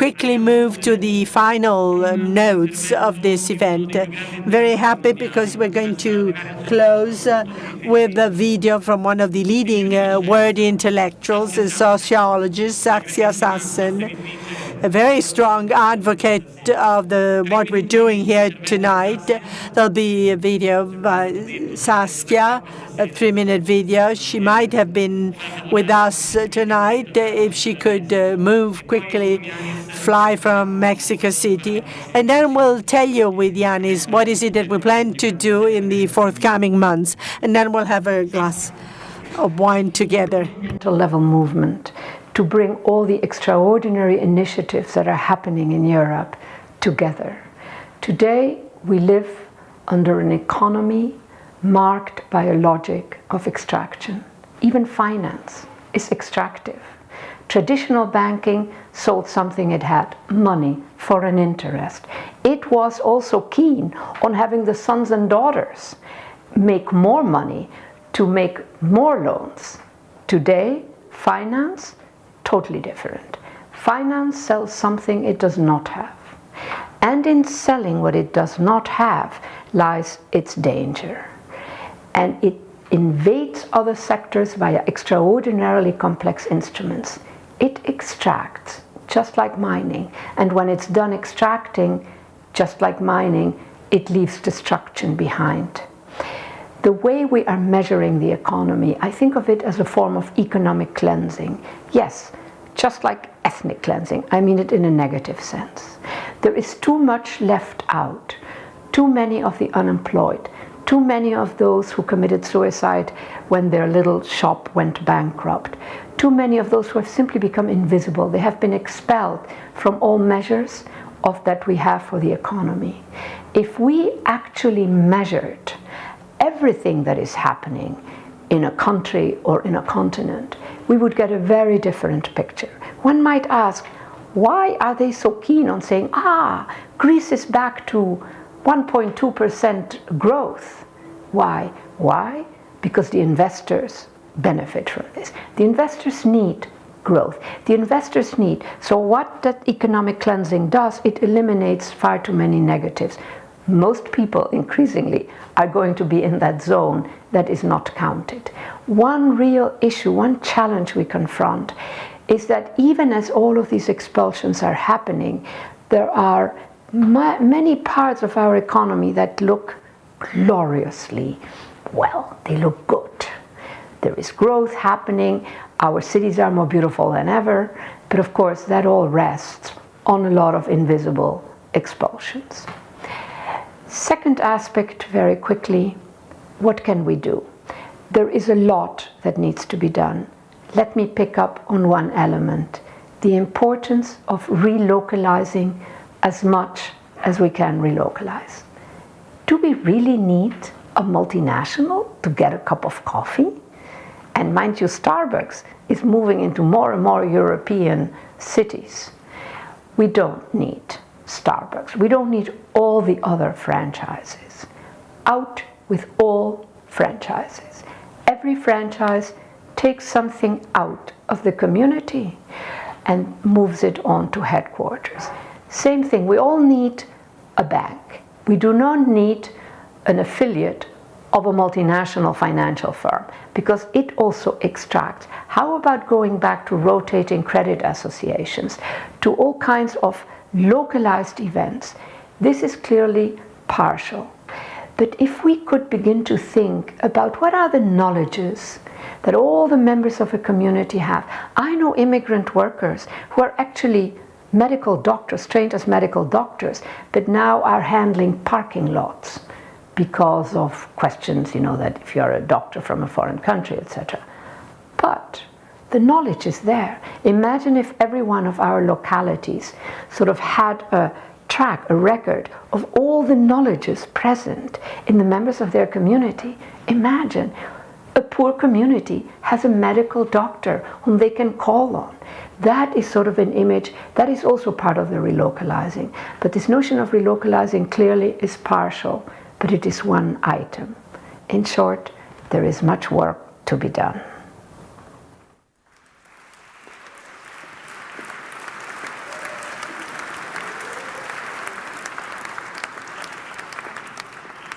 quickly move to the final uh, notes of this event. Very happy because we're going to close uh, with a video from one of the leading uh, word intellectuals, sociologist, Saskia Sassen, a very strong advocate of the what we're doing here tonight. There'll be a video by Saskia, a three-minute video. She might have been with us tonight if she could uh, move quickly, fly from Mexico City. And then we'll tell you with Yanis what is it that we plan to do in the forthcoming months. And then we'll have a glass of wine together. Level movement to bring all the extraordinary initiatives that are happening in Europe together. Today, we live under an economy marked by a logic of extraction. Even finance is extractive. Traditional banking sold something it had, money for an interest. It was also keen on having the sons and daughters make more money to make more loans. Today, finance totally different. Finance sells something it does not have. And in selling what it does not have lies its danger. And it invades other sectors via extraordinarily complex instruments. It extracts, just like mining. And when it's done extracting, just like mining, it leaves destruction behind. The way we are measuring the economy, I think of it as a form of economic cleansing. Yes, just like ethnic cleansing. I mean it in a negative sense. There is too much left out. Too many of the unemployed. Too many of those who committed suicide when their little shop went bankrupt. Too many of those who have simply become invisible. They have been expelled from all measures of that we have for the economy. If we actually measured everything that is happening in a country or in a continent, we would get a very different picture. One might ask, why are they so keen on saying, ah, Greece is back to 1.2% growth? Why? Why? Because the investors benefit from this. The investors need growth. The investors need. So what that economic cleansing does, it eliminates far too many negatives. Most people increasingly are going to be in that zone that is not counted one real issue, one challenge we confront is that even as all of these expulsions are happening, there are ma many parts of our economy that look gloriously well. They look good. There is growth happening. Our cities are more beautiful than ever. But of course, that all rests on a lot of invisible expulsions. Second aspect, very quickly, what can we do? There is a lot that needs to be done. Let me pick up on one element, the importance of relocalizing as much as we can relocalize. Do we really need a multinational to get a cup of coffee? And mind you, Starbucks is moving into more and more European cities. We don't need Starbucks. We don't need all the other franchises. Out with all franchises every franchise takes something out of the community and moves it on to headquarters. Same thing, we all need a bank. We do not need an affiliate of a multinational financial firm because it also extracts. How about going back to rotating credit associations, to all kinds of localized events? This is clearly partial. But if we could begin to think about what are the knowledges that all the members of a community have. I know immigrant workers who are actually medical doctors, trained as medical doctors, but now are handling parking lots because of questions, you know, that if you're a doctor from a foreign country, etc. But the knowledge is there. Imagine if every one of our localities sort of had a track, a record of all the knowledges present in the members of their community. Imagine a poor community has a medical doctor whom they can call on. That is sort of an image that is also part of the relocalizing. But this notion of relocalizing clearly is partial, but it is one item. In short, there is much work to be done.